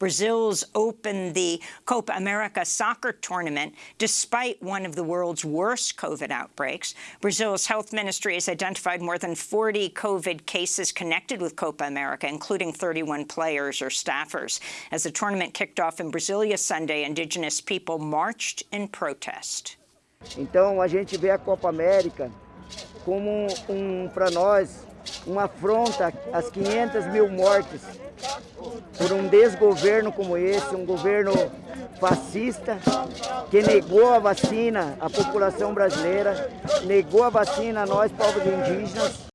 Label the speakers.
Speaker 1: Brazil's opened the Copa America soccer tournament despite one of the world's worst COVID outbreaks. Brazil's health ministry has identified more than 40 COVID cases connected with Copa America, including 31 players or staffers. As the tournament kicked off in Brasilia Sunday, indigenous people marched in protest.
Speaker 2: Então a gente vê a Copa América como um, para nós, uma afronta às 500 mil mortes por um desgoverno como esse, um governo fascista que negou a vacina à população brasileira, negou a vacina a nós, povos indígenas,